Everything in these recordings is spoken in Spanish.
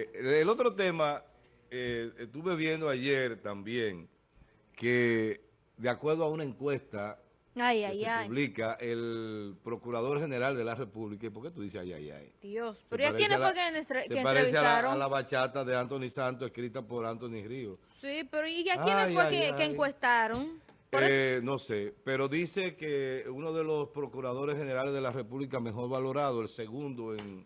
el otro tema, eh, estuve viendo ayer también que de acuerdo a una encuesta Ay, que ay, se ay. publica, el Procurador General de la República, ¿y por qué tú dices ay, ay, ay? Dios. Se ¿Pero y a la- fue que, Se que parece a la, entrevistaron? a la bachata de Anthony Santos escrita por Anthony Ríos. Sí, pero ¿y a quiénes Ay, fue que, encuestaron? Eh, no sé, pero dice que uno de los procuradores generales de la República mejor valorado, el segundo en,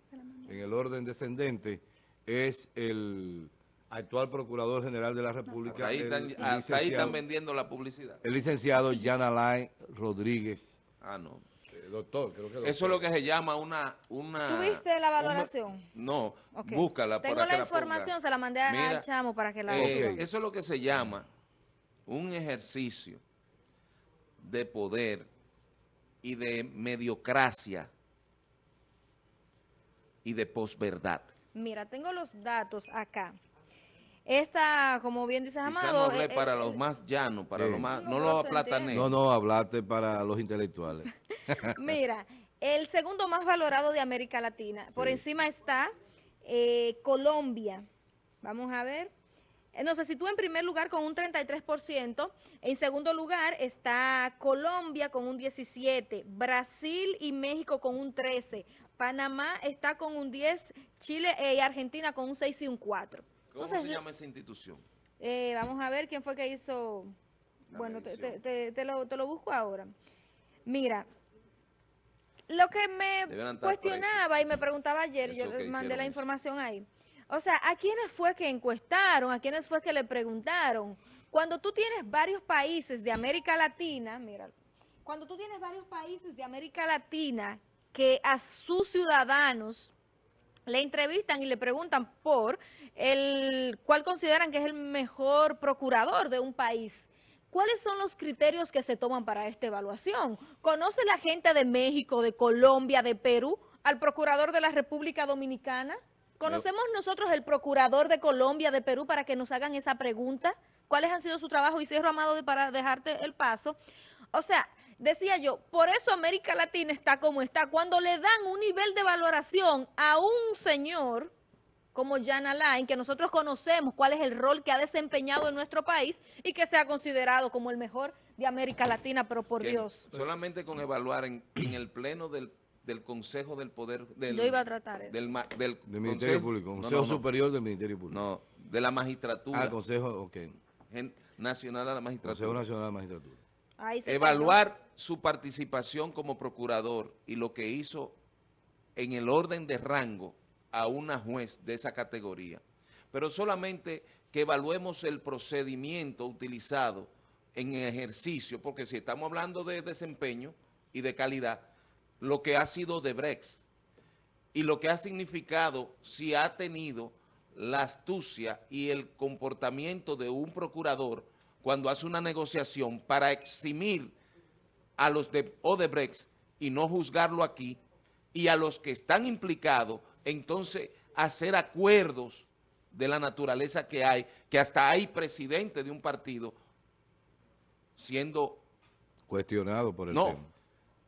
en el orden descendente, es el actual procurador general de la República, Ahí el, están, el hasta ahí licenciado, están vendiendo la publicidad. el licenciado Jan Alain Rodríguez, Ah, no. eh, doctor, creo que doctor. Eso es lo que se llama una... una ¿Tuviste la un- valoración? no, Ok. búscala Tengo para la que información, se la mandé a- Mira, al chamo para que la Eh. Eso es lo que se llama un ejercicio de poder y de mediocracia y de posverdad. Mira, tengo los datos acá. Esta, como bien dices, Amado... no hablé eh, para eh, los más llanos, para los más... No, No se aplatané. No, no, hablaste para los intelectuales. Mira, el segundo más valorado de América Latina. Por encima está eh, Colombia. Vamos a ver. Eh, No, se sitúa en primer lugar con un 33%. En segundo lugar está Colombia con un 17%. Brasil y México con un 13%. Panamá está con un 10%. Chile eh, y Argentina con un 6 y un 4%. ¿Cómo Entonces, se llama esa institución? eh, vamos a ver quién fue que hizo... La bueno, te, te- te- te lo, te lo busco ahora. Mira, lo que me cuestionaba y me preguntaba ayer, Eso yo mandé hicieron la eso. información ahí. O sea, ¿a quiénes fue que encuestaron? ¿A quiénes fue que le preguntaron? Cuando tú tienes varios países de América Latina, mira, cuando tú tienes varios países de América Latina que a sus ciudadanos le entrevistan y le preguntan por el cuál consideran que es el mejor procurador de un país. ¿Cuáles son los criterios que se toman para esta evaluación? ¿Conoce la gente de México, de Colombia, de Perú al procurador de la República Dominicana? ¿Conocemos nosotros el procurador de Colombia, de Perú, para que nos hagan esa pregunta? ¿Cuáles han sido su trabajo? Y cierro, Amado, para dejarte el paso. O sea, decía yo, por eso América Latina está como está. Cuando le dan un nivel de valoración a un señor como Jan Alain, que nosotros conocemos cuál es el rol que ha desempeñado en nuestro país y que se ha considerado como el mejor de América Latina, pero por Que Dios. Solamente con evaluar en, en el pleno del, del Consejo del Poder... Del, Yo iba a tratar eso. Del, del Del Ministerio Consejo- Público, no, Consejo no, no, Superior del Ministerio Público. No, de la magistratura Ah, Consejo, ok. Nacional de la Magistratura. Consejo Nacional de Magistratura. Evaluar su participación como procurador y lo que hizo en el orden de rango a una juez de esa categoría. Pero solamente que evaluemos el procedimiento utilizado en ejercicio, porque si estamos hablando de desempeño y de calidad, lo que ha sido de Brex y lo que ha significado si ha tenido la astucia y el comportamiento de un procurador cuando hace una negociación para eximir a los de Odebrecht y no juzgarlo aquí, y a los que están implicados, entonces hacer acuerdos de la naturaleza que hay, que hasta hay presidente de un partido siendo Cuestionado por el no tema.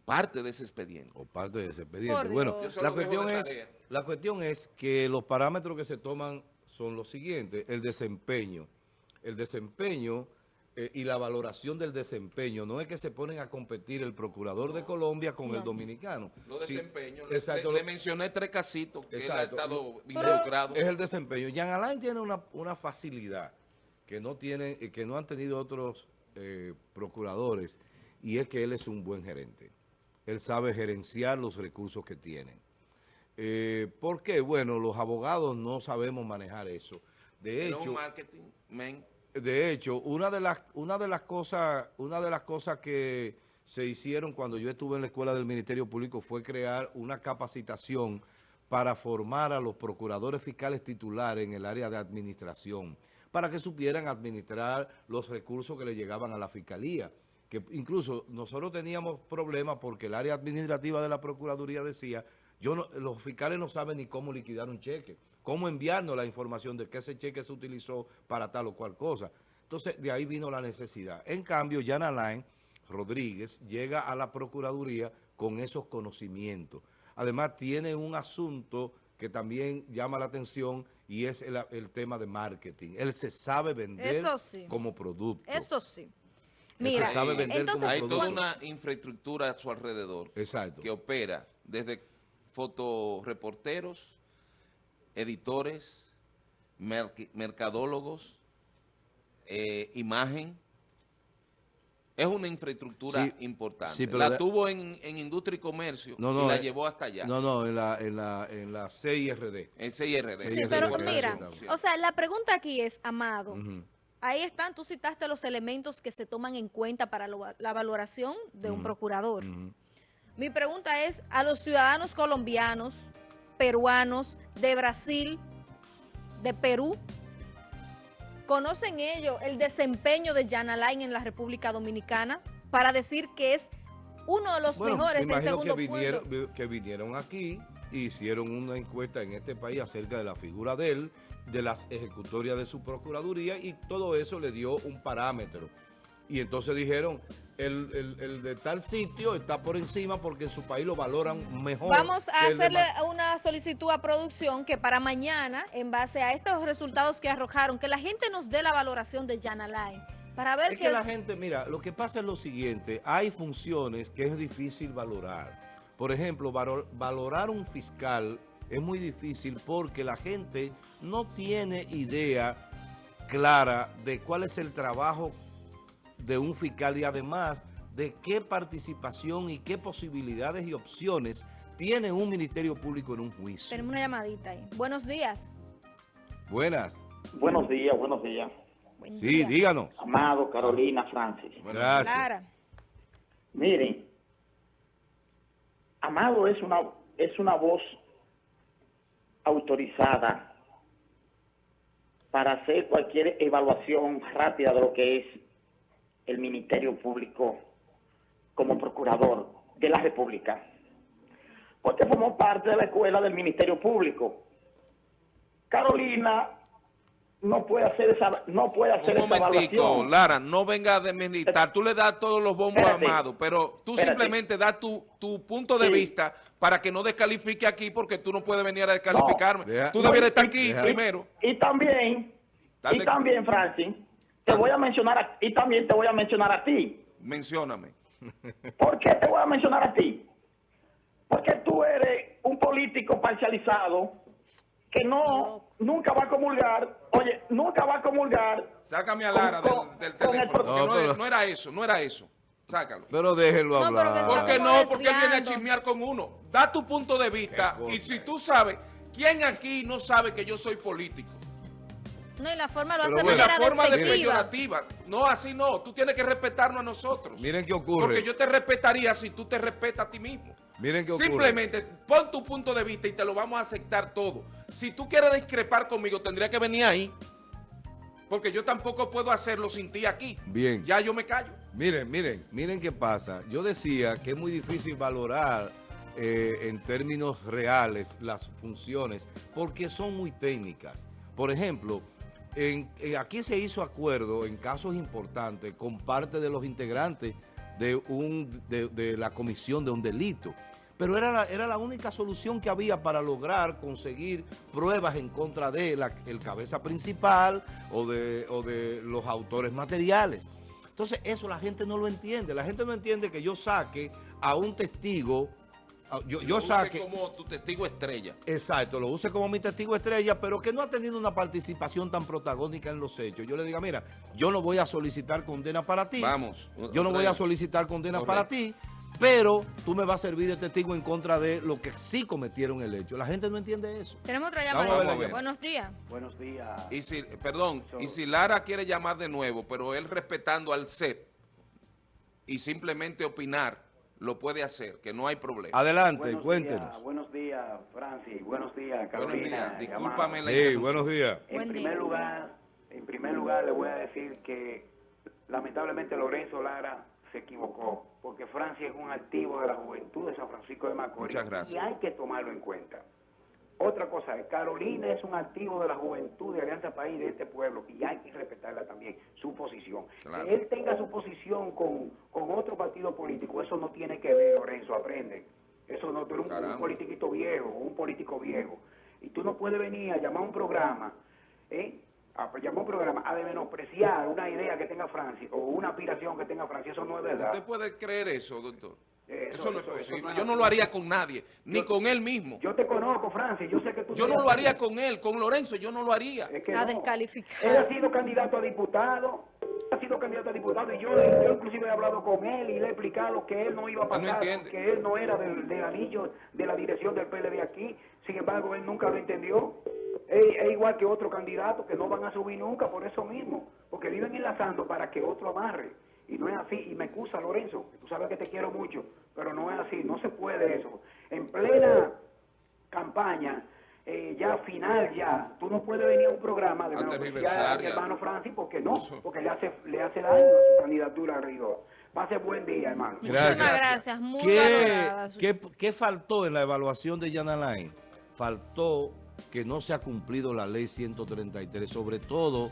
parte de ese expediente. o parte de ese expediente. Por Bueno, la cuestión, es, la cuestión es que los parámetros que se toman son los siguientes. El desempeño. El desempeño eh, y la valoración del desempeño. No es que se ponen a competir el procurador de Colombia con el dominicano. Lo Sí, desempeño. Le- exacto, le, mencioné tres casitos que él ha Exacto. estado involucrado. Es el desempeño. Jean Alain tiene una, una facilidad que no tienen, eh, que no han tenido otros eh, procuradores, y es que él es un buen gerente. Él sabe gerenciar los recursos que tienen. Eh, ¿Por qué? Bueno, los abogados no sabemos manejar eso. De No hecho, marketing, men. De hecho, una de las una de las cosas una de las cosas que se hicieron cuando yo estuve en la escuela del Ministerio Público fue crear una capacitación para formar a los procuradores fiscales titulares en el área de administración, para que supieran administrar los recursos que le llegaban a la fiscalía. Que incluso nosotros teníamos problemas porque el área administrativa de la Procuraduría decía, yo los fiscales no saben ni cómo liquidar un cheque, cómo enviarnos la información de que ese cheque se utilizó para tal o cual cosa. Entonces, de ahí vino la necesidad. En cambio, Jan Alain Rodríguez llega a la Procuraduría con esos conocimientos. Además, tiene un asunto que también llama la atención y es el, el tema de marketing. Él se sabe vender Eso sí. como producto. Eso sí. Él Mira, se sabe vender entonces, como Hay producto. toda una infraestructura a su alrededor Exacto. que opera desde fotoreporteros, editores, merc- mercadólogos, eh, imagen. Es una infraestructura Sí, importante. sí, pero la de- tuvo en, en industria y comercio No, y no, la eh, llevó hasta allá. No, no, en la, en la, en la CIRD. En CIRD. Sí, pero mira, o sea, la pregunta aquí es, Amado, ahí están, tú citaste los elementos que se toman en cuenta para lo- la valoración de un procurador. Mi pregunta es, a los ciudadanos colombianos, peruanos, de Brasil, de Perú, ¿conocen ellos el desempeño de Jan Alain en la República Dominicana para decir que es uno de los Bueno, mejores me en segundo que vinieron, que vinieron aquí y hicieron una encuesta en este país acerca de la figura de él, de las ejecutorias de su procuraduría y todo eso le dio un parámetro. Y entonces dijeron, el, el- el de tal sitio está por encima porque en su país lo valoran mejor. Vamos a hacerle una solicitud a producción que para mañana, en base a estos resultados que arrojaron, que la gente nos dé la valoración de Jan Alain, para ver Es que... que la gente, mira, lo que pasa es lo siguiente, hay funciones que es difícil valorar. Por ejemplo, valo- valorar un fiscal es muy difícil porque la gente no tiene idea clara de cuál es el trabajo de un fiscal y además de qué participación y qué posibilidades y opciones tiene un ministerio público en un juicio. Tenemos una llamadita ahí. Buenos días. Buenas. Buenos días, buenos días. Buen Sí, día. díganos. Amado, Carolina, Francis. Gracias. Clara. Miren, Amado es una, es una voz autorizada para hacer cualquier evaluación rápida de lo que es el Ministerio Público como procurador de la República. Porque formó parte de la escuela del Ministerio Público. Carolina no puede hacer esa, no puede hacer Un esa momentico, evaluación. Lara, no venga de militar. Tú le das todos los bombos a Espérate. Amado, pero tú Espérate. simplemente das tu, tu punto de Sí. vista para que no descalifique aquí porque tú no puedes venir a descalificarme. Deja- tú no, debieras estar aquí deja- primero. Y también, Date- y también, Francis, te voy a mencionar, a- y también te voy a mencionar a ti. Mencióname. ¿Por qué te voy a mencionar a ti? Porque tú eres un político parcializado que no, nunca va a comulgar, oye, nunca va a comulgar. Sácame a Lara con- del, del el teléfono. porque No, no, pero- es- no era eso, no era eso. Sácalo. Pero déjenlo No, hablar. está ¿Por qué como no? Porque él viene a chismear con uno. Da tu punto de vista y si tú sabes, ¿quién aquí no sabe que yo soy político? No, y la forma lo hace de la forma despectiva. No, así no. Tú tienes que respetarnos a nosotros. Miren qué ocurre. Porque yo te respetaría si tú te respetas a ti mismo. Miren qué ocurre. Simplemente pon tu punto de vista y te lo vamos a aceptar todo. Si tú quieres discrepar conmigo, tendría que venir ahí. Porque yo tampoco puedo hacerlo sin ti aquí. Bien. Ya yo me callo. Miren, miren, miren qué pasa. Yo decía que es muy difícil valorar eh, en términos reales las funciones porque son muy técnicas. Por ejemplo, eh, aquí se hizo acuerdo en casos importantes con parte de los integrantes de, un, de, la comisión de un delito. Pero era la, era la única solución que había para lograr conseguir pruebas en contra de la, el cabeza principal o de, o de los autores materiales. Entonces eso la gente no lo entiende. La gente no entiende que yo saque a un testigo, yo, yo Lo use saque... como tu testigo estrella. Exacto, lo use como mi testigo estrella, pero que no ha tenido una participación tan protagónica en los hechos. Yo le diga, mira, yo no voy a solicitar condena para ti. Vamos. Yo no voy a solicitar condena Correcto. para ti, pero tú me vas a servir de testigo en contra de lo que sí cometieron el hecho. La gente no entiende eso. Tenemos otra llamada. Buenos días. Buenos días. Y si, perdón, y si Lara quiere llamar de nuevo, pero él respetando al CEP y simplemente opinar, lo puede hacer, que no hay problema. Adelante, Buenos cuéntenos. días, buenos días, Francis. Buenos días, Buenos Carolina. días, discúlpame la Sí, buenos días. En Buen primer día. lugar, en primer lugar le voy a decir que lamentablemente Lorenzo Lara se equivocó, porque Francia es un activo de la juventud de San Francisco de Macorís Muchas gracias. y hay que tomarlo en cuenta. Otra cosa Carolina es un activo de la juventud de Alianza País de este pueblo y hay que respetarla también, su posición. Claro. Que él tenga su posición con, con otro partido político, eso no tiene que ver, Lorenzo, aprende. Eso no, tú eres un- politiquito viejo, un político viejo. Y tú no puedes venir a llamar un programa, ¿eh? a llamar un programa a de menospreciar una idea que tenga Francia o una aspiración que tenga Francia. Eso no es verdad. ¿Usted puede creer eso, doctor? Eso, Eso, no es eso, eso posible. no yo no lo haría con nadie, ni Yo- con él mismo. Yo te conozco, Francia, yo sé que tú... Yo no lo haría con él, con Lorenzo yo no lo haría. Es que A no. descalificar. Él ha sido candidato a diputado, ha sido candidato a diputado y yo, yo inclusive he hablado con él y le he explicado que él no iba a no pasar, entiende. que él no era del, del anillo de la dirección del PLD aquí, sin embargo él nunca lo entendió. Es, es igual que otro candidato que no van a subir nunca por eso mismo, porque viven enlazando para que otro amarre. Y no es así, y me excusa Lorenzo, que tú sabes que te quiero mucho, pero no es así, no se puede eso. En plena campaña, eh, ya final ya, tú no puedes venir a un programa de a mi hermano Francis, porque no, porque le hace, le hace daño a su candidatura a Rigor. Pase buen día, hermano. Muchísimas gracias, muy ¿Qué, valorada su- qué- qué faltó en la evaluación de Jan Alain? Faltó que no se ha cumplido la ley 133, sobre todo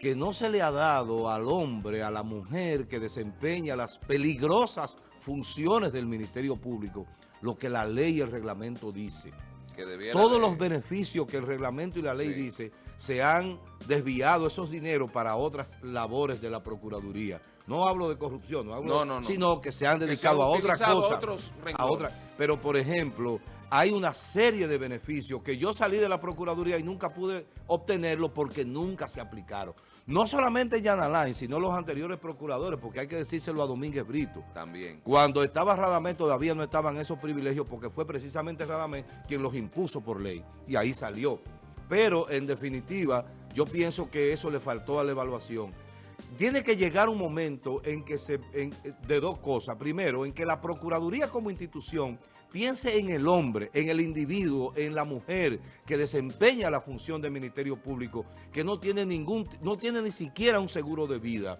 que no se le ha dado al hombre, a la mujer que desempeña las peligrosas funciones del Ministerio Público, lo que la ley y el reglamento dice. Que Todos de- los beneficios que el reglamento y la ley Sí. dice se han desviado esos dineros para otras labores de la Procuraduría. No hablo de corrupción, no hablo No, no, no. sino que se han se dedicado han a otra utilizado a cosa. otros a otra. Pero, por ejemplo, hay una serie de beneficios que yo salí de la Procuraduría y nunca pude obtenerlo porque nunca se aplicaron. No solamente Jan Alain, sino los anteriores procuradores, porque hay que decírselo a Domínguez Brito. También. Cuando estaba Radamés todavía no estaban esos privilegios porque fue precisamente Radamés quien los impuso por ley y ahí salió. Pero en definitiva yo pienso que eso le faltó a la evaluación. Tiene que llegar un momento en que se, en- de dos cosas. Primero, en que la Procuraduría como institución piense en el hombre, en el individuo, en la mujer que desempeña la función del Ministerio Público, que no tiene ningún, no tiene ni siquiera un seguro de vida.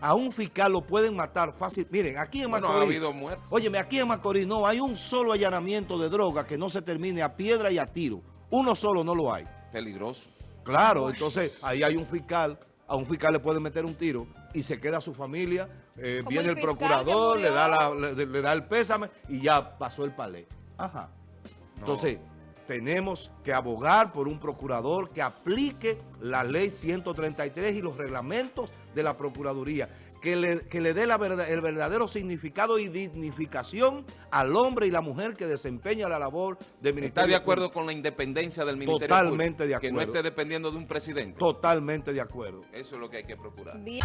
A un fiscal lo pueden matar fácil. Miren, aquí en Bueno, ha Macorís... habido muertos. Óyeme, aquí en Macorís no hay un solo allanamiento de droga que no se termine a piedra y a tiro. Uno solo no lo hay. Peligroso. Claro, entonces ahí hay un fiscal, a un fiscal le pueden meter un tiro y se queda su familia, eh, viene el procurador, le da, murió. la- le, le da el pésame y ya pasó el palé. Ajá. No. Entonces, tenemos que abogar por un procurador que aplique la ley 133 y los reglamentos de la Procuraduría, que le, que le dé la verdad- el verdadero significado y dignificación al hombre y la mujer que desempeña la labor de Ministerio ¿Está de acuerdo Público. con la independencia del Ministerio Totalmente Público? de Que no acuerdo. esté dependiendo de un presidente. Totalmente de acuerdo. Eso es lo que hay que procurar. Bien.